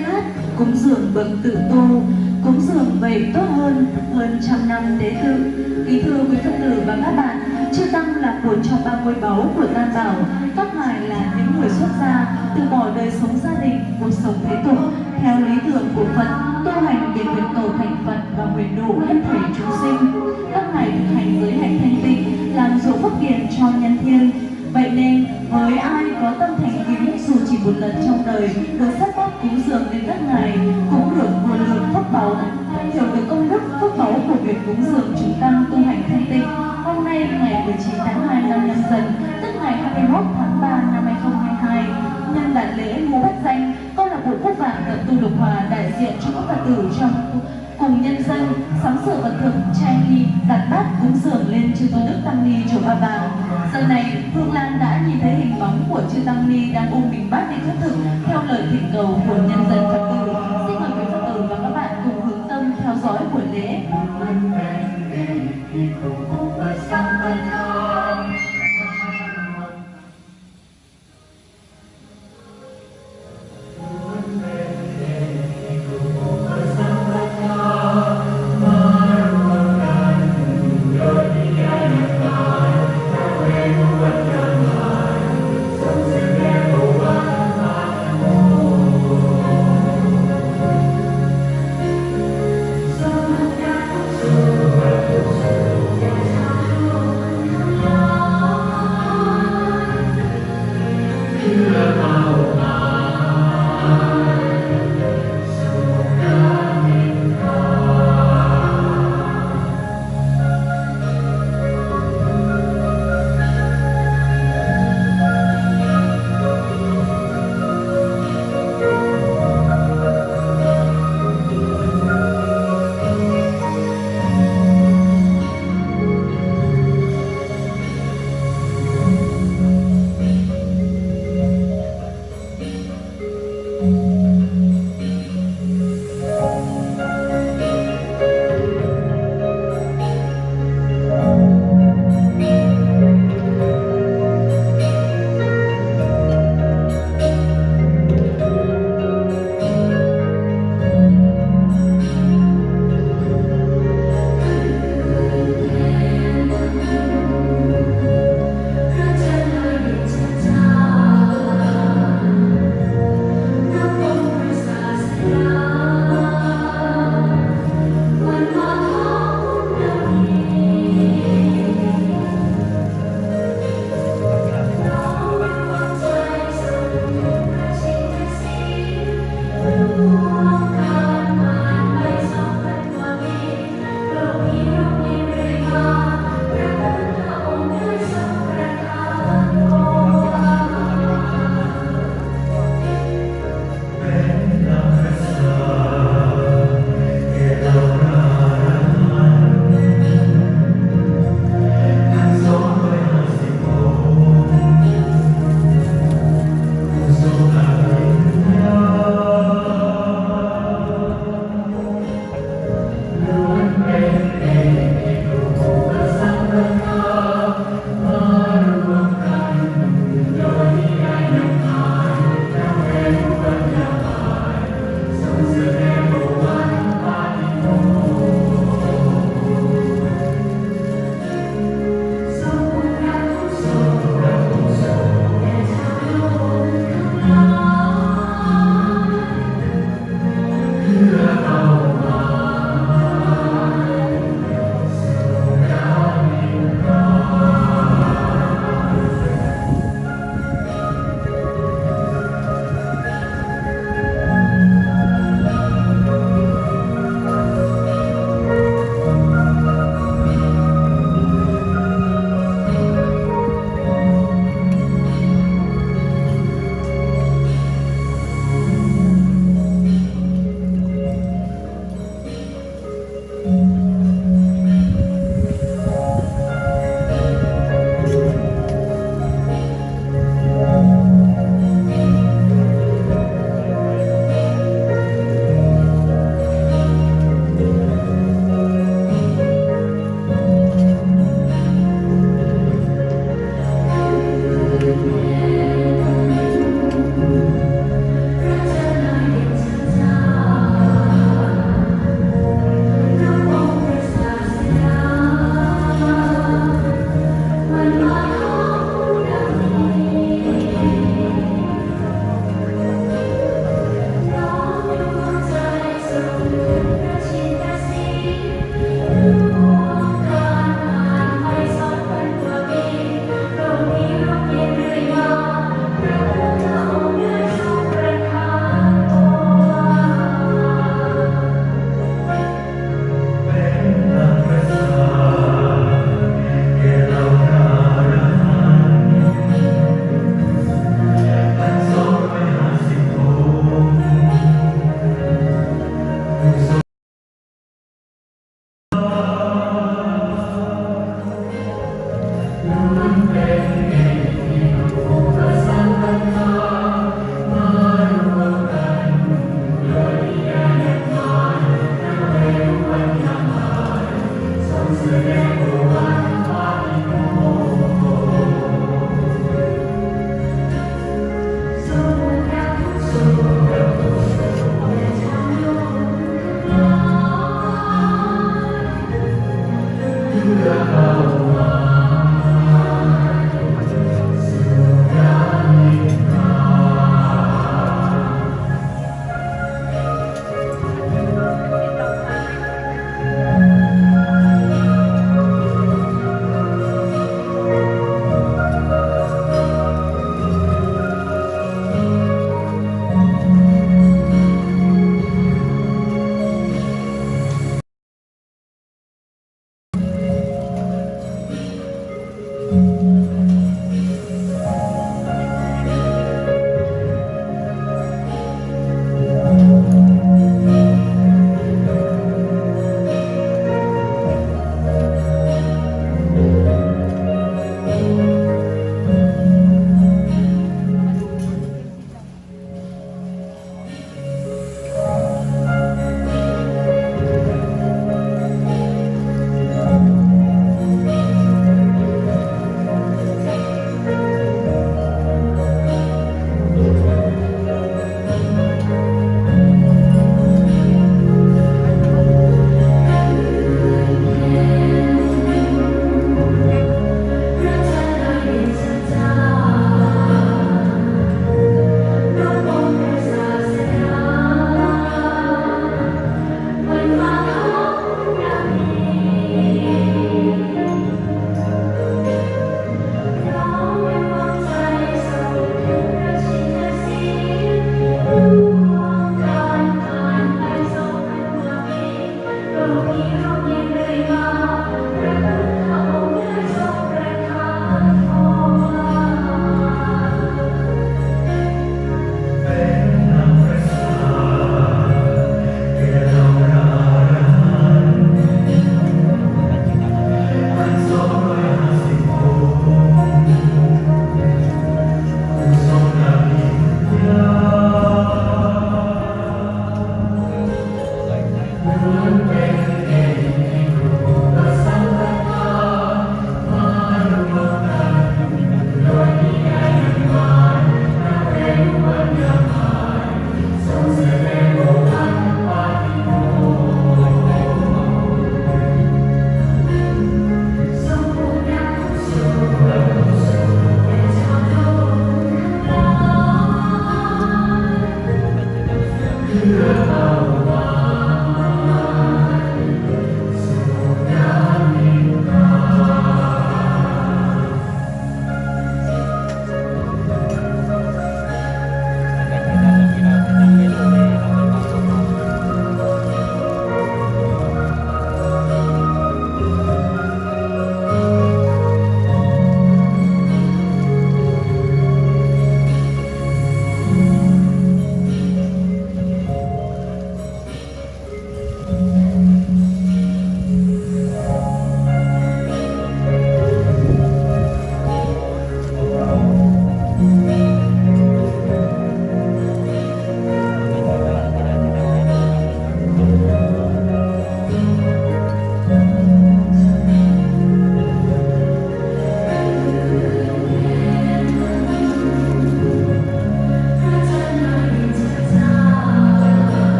lát, cúng dường bậc tự tu, cúng dường vậy tốt hơn hơn trăm năm tế tự. Kính thưa quý phật tử và các bạn chư tăng là một trong ba ngôi báu của tam bảo các ngài là những người xuất gia, từ bỏ đời sống gia đình, cuộc sống thế tục. Theo lý tưởng của phật, tu hành để nguyện cầu thành phật và nguyện độ hết thảy chúng sinh các ngài thực hành giới hạnh thanh tịnh, làm dỗ phước điền cho nhân thiên vậy nên với ai có tâm thành kính, dù chỉ một lần trong đời, được sắp bát cúng dường đến các ngày cũng được nguồn lượng phước báu. Hiểu được công đức phước báu của việc cúng dường chúng tăng tu hành thanh tịnh, hôm nay ngày 19 tháng 2 năm nhâm dần, tức ngày 21 tháng 3 năm 2022 nhân đại lễ mua bách danh câu lạc bộ quốc vạn tập tu lục hòa đại diện cho các phật tử trong Hồng nhân dân, sắm sửa vật thực trai nghi đặt bát cúng dường lên chư tôn đức tăng ni chùa ba vàng giờ này hương lan đã nhìn thấy hình bóng của chư tăng ni đang ôm bình bát để khất thực theo lời thỉnh cầu của nhân dân phật Amen.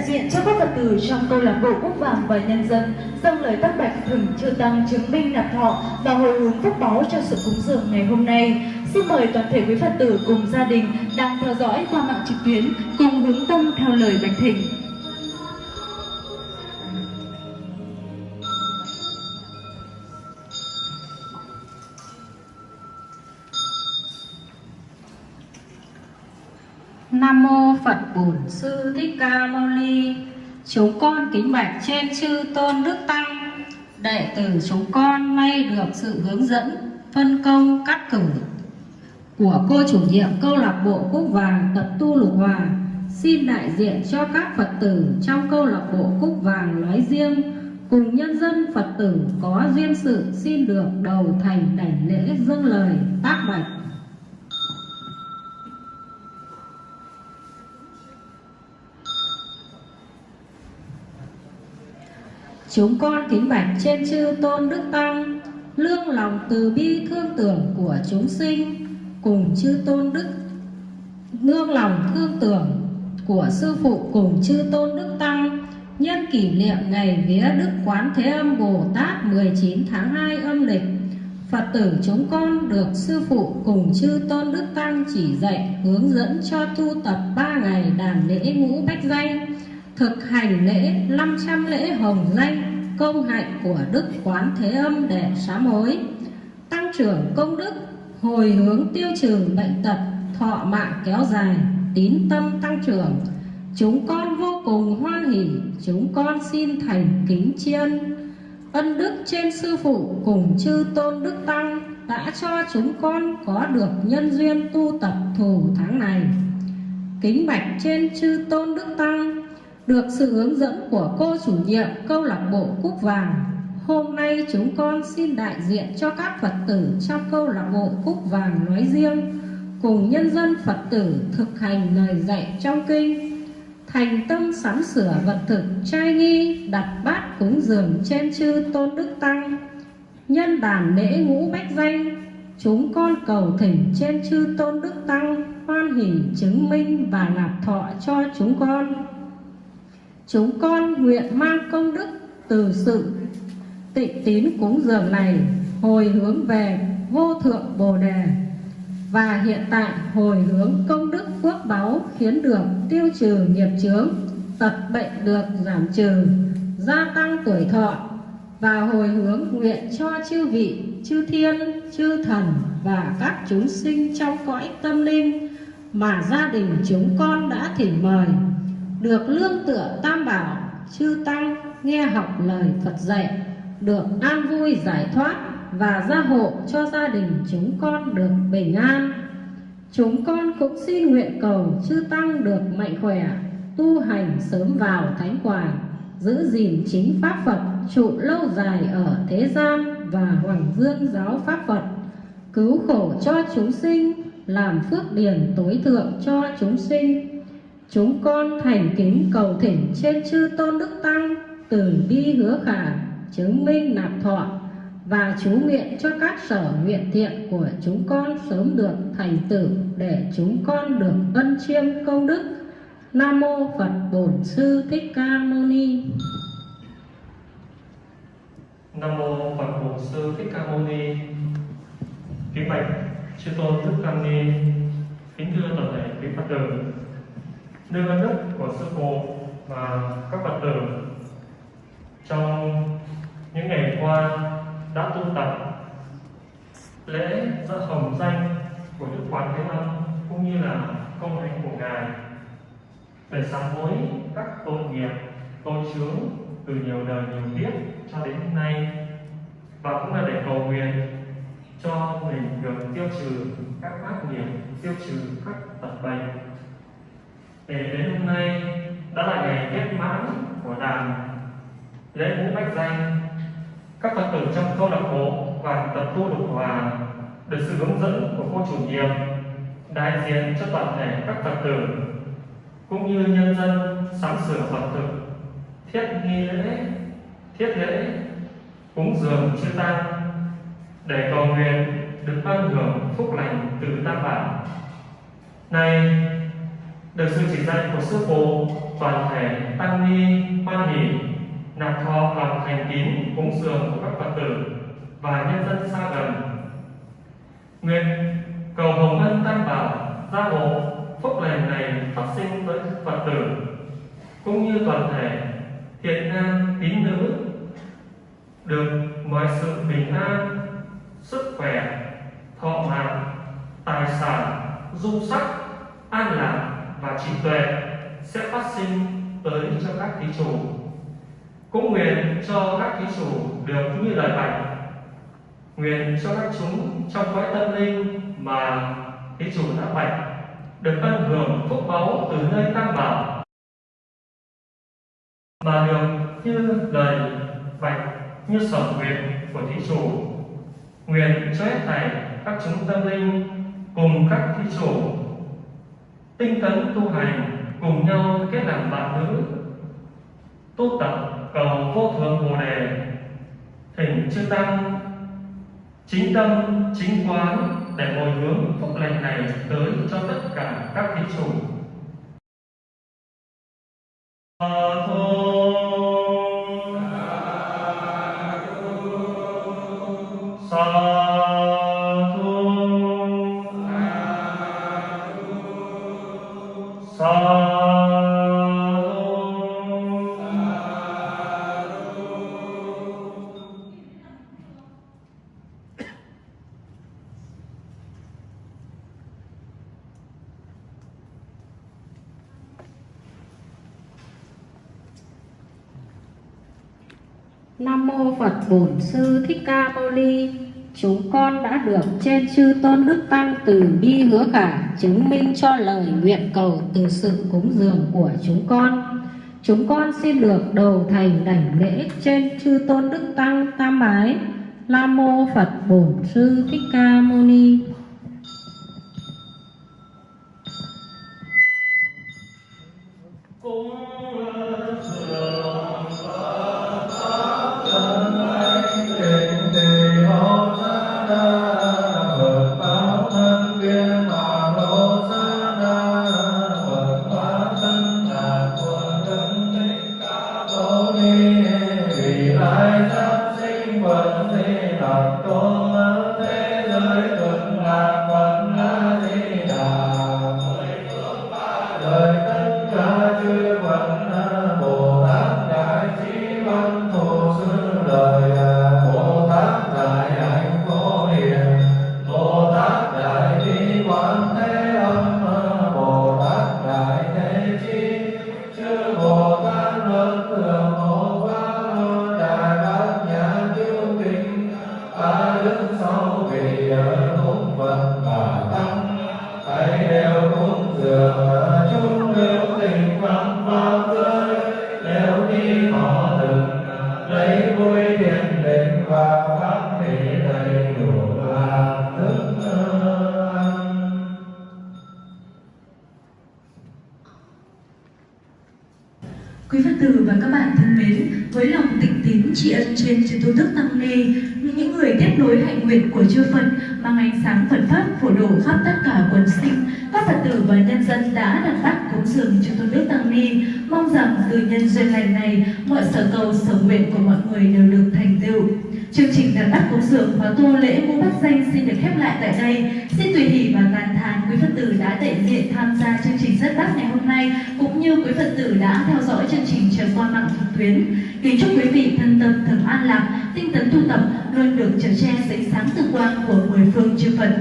Đại diện cho các Phật tử trong câu lạc bộ quốc Vàng và nhân dân, dâng lời tác bạch thỉnh chư tăng chứng minh nạp thọ và hồi hướng phúc báu cho sự cúng dường ngày hôm nay. Xin mời toàn thể quý Phật tử cùng gia đình đang theo dõi qua mạng trực tuyến cùng hướng tâm theo lời bạch thỉnh. Mô Phật Bổn Sư Thích Ca Mâu Ni. Chúng con kính bạch trên chư tôn đức tăng, đệ tử chúng con nay được sự hướng dẫn, phân công cắt cử của cô chủ nhiệm câu lạc bộ Cúc Vàng tập tu Lục Hòa. Xin đại diện cho các Phật tử trong câu lạc bộ Cúc Vàng nói riêng. Cùng nhân dân Phật tử có duyên sự xin được đầu thành đảnh lễ dâng lời tác bạch. Chúng con kính bạch trên chư tôn đức tăng, Lương lòng từ bi thương tưởng của chúng sinh, Cùng chư tôn đức Nương lòng thương tưởng của sư phụ cùng chư tôn đức tăng, Nhân kỷ niệm ngày vía Đức Quán Thế Âm Bồ Tát 19 tháng 2 âm lịch. Phật tử chúng con được sư phụ cùng chư tôn đức tăng chỉ dạy hướng dẫn cho tu tập ba ngày đàn lễ ngũ bách danh thực hành lễ 500 lễ hồng danh, công hạnh của Đức Quán Thế Âm để sám hối tăng trưởng công đức, hồi hướng tiêu trừ bệnh tật, thọ mạng kéo dài, tín tâm tăng trưởng. Chúng con vô cùng hoan hỷ, chúng con xin thành kính chiên ân. Đức trên sư phụ cùng chư tôn đức tăng đã cho chúng con có được nhân duyên tu tập thù tháng này. Kính bạch trên chư tôn đức tăng được sự hướng dẫn của cô chủ nhiệm câu lạc bộ Cúc Vàng. Hôm nay chúng con xin đại diện cho các Phật tử trong câu lạc bộ Cúc Vàng nói riêng, cùng nhân dân Phật tử thực hành lời dạy trong kinh, thành tâm sắm sửa vật thực trai nghi, đặt bát cúng dường trên chư tôn đức tăng, nhân đàn lễ ngũ bách danh, chúng con cầu thỉnh trên chư tôn đức tăng hoan hỷ chứng minh và lạc thọ cho chúng con chúng con nguyện mang công đức từ sự tịnh tín cúng dường này hồi hướng về vô thượng bồ đề. Và hiện tại hồi hướng công đức phước báu khiến được tiêu trừ nghiệp chướng tật bệnh được giảm trừ, gia tăng tuổi thọ. Và hồi hướng nguyện cho chư vị, chư thiên, chư thần và các chúng sinh trong cõi tâm linh mà gia đình chúng con đã thỉnh mời được lương tựa tam bảo, chư tăng nghe học lời Phật dạy, được an vui giải thoát và gia hộ cho gia đình chúng con được bình an. Chúng con cũng xin nguyện cầu chư tăng được mạnh khỏe, tu hành sớm vào thánh quả giữ gìn chính pháp Phật trụ lâu dài ở thế gian và hoàng dương giáo pháp Phật. Cứu khổ cho chúng sinh, làm phước điển tối thượng cho chúng sinh chúng con thành kính cầu thỉnh trên chư tôn đức tăng, từ bi hứa khả, chứng minh nạp thọ, và chú nguyện cho các sở nguyện thiện của chúng con sớm được thành tựu để chúng con được ân chiêm công đức. Nam mô phật bổn sư thích ca mâu ni. Nam mô phật bổn sư thích ca mâu ni. Kính bạch chư tôn đức tăng ni. Kính thưa toàn thể quý phật tử nơi văn đức của sư phụ và các phật tử. Trong những ngày qua đã tu tập lễ dỡ hồng danh của đức quán thế âm cũng như là công hạnh của ngài để sám hối các tội nghiệp, tội chướng từ nhiều đời nhiều kiếp cho đến hôm nay và cũng là để cầu nguyện cho mình được tiêu trừ các ác nghiệp, tiêu trừ các tật bệnh thì đến hôm nay đã là ngày kết mãn của đàn lễ ngũ bách danh. Các phật tử trong câu lạc bộ và tập tu đục hòa được sự hướng dẫn của cô chủ nhiệm, đại diện cho toàn thể các phật tử, cũng như nhân dân sắm sửa phật tử, thiết nghi lễ, thiết lễ, cúng dường chư tăng, để cầu nguyện được ban hưởng phúc lành từ tam bảo. Này được sự chỉ dạy của sư phụ toàn thể tăng ni hoan hỷ nạp thọ lòng thành kín cúng dường của các Phật tử và nhân dân xa gần. Nguyện cầu hồng ân tam bảo gia hộ phúc lành này phát sinh tới Phật tử cũng như toàn thể thiện nam tín nữ được mọi sự bình an, sức khỏe, thọ mạng, tài sản, dung sắc, an lạc và trí tuệ sẽ phát sinh tới cho các thí chủ. Cũng nguyện cho các thí chủ được như lời bạch. Nguyện cho các chúng trong cõi tâm linh mà thí chủ đã bạch được ân hưởng phúc báu từ nơi tam bảo, mà được như lời bạch như sở nguyện của thí chủ nguyện cho hết thảy các chúng tâm linh cùng các thí chủ tinh tấn tu hành, cùng nhau kết làm bạn nữ. Tu tập cầu vô thượng bồ đề, thỉnh chư tăng, chính tâm, chính quán để hồi hướng phúc lành này tới cho tất cả các thí chủ. A sa thu Bổn Sư Thích Ca Mâu Ni. Chúng con đã được trên chư tôn đức tăng từ bi hứa khả chứng minh cho lời nguyện cầu từ sự cúng dường của chúng con. Chúng con xin được đầu thành đảnh lễ trên chư tôn đức tăng tam ái. Nam mô Phật Bổn Sư Thích Ca Mâu Ni. Đức Sáu Vị Cúng nguyện của chư Phật mang ánh sáng Phật pháp phổ độ khắp tất cả quần sinh, các Phật tử và nhân dân đã đặt bát cúng dường cho tôn đức tăng ni, mong rằng từ nhân duyên lành này, mọi sở cầu sở nguyện của mọi người đều được thành tựu. Chương trình đặt bát cúng dường và tu lễ ngũ bát danh xin được khép lại tại đây. Xin tùy hỷ và tàn thán quý Phật tử đã đại diện tham gia chương trình rất bát ngày hôm nay, cũng như quý Phật tử đã theo dõi chương trình chờ qua mạng trực tuyến. Kính chúc quý vị thân tâm thường an lạc, tinh tấn tu tập luôn được trở che sánh sáng tự quang của mười phương chư Phật.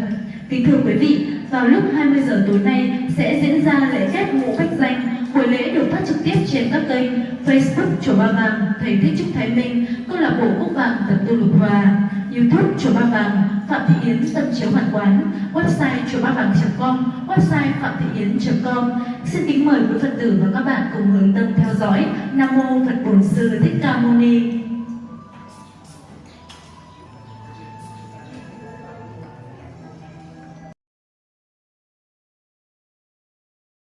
Kính thưa quý vị, vào lúc 20 giờ tối nay sẽ diễn ra lễ kết ngũ bách danh. Buổi lễ được phát trực tiếp trên các kênh Facebook Chùa Ba Vàng, Thầy Thích Trúc Thái Minh, Câu lạc bộ quốc Vàng Tập tu Lục Hòa, YouTube Chùa Ba Vàng, Phạm Thị Yến Tâm Chiếu Hoàn Quán, website chùa ba vàng.com, website phạm thị yến.com. Xin kính mời quý Phật tử và các bạn cùng hướng tâm theo dõi. Nam mô Phật Bổn Sư Thích Ca Mâu Ni.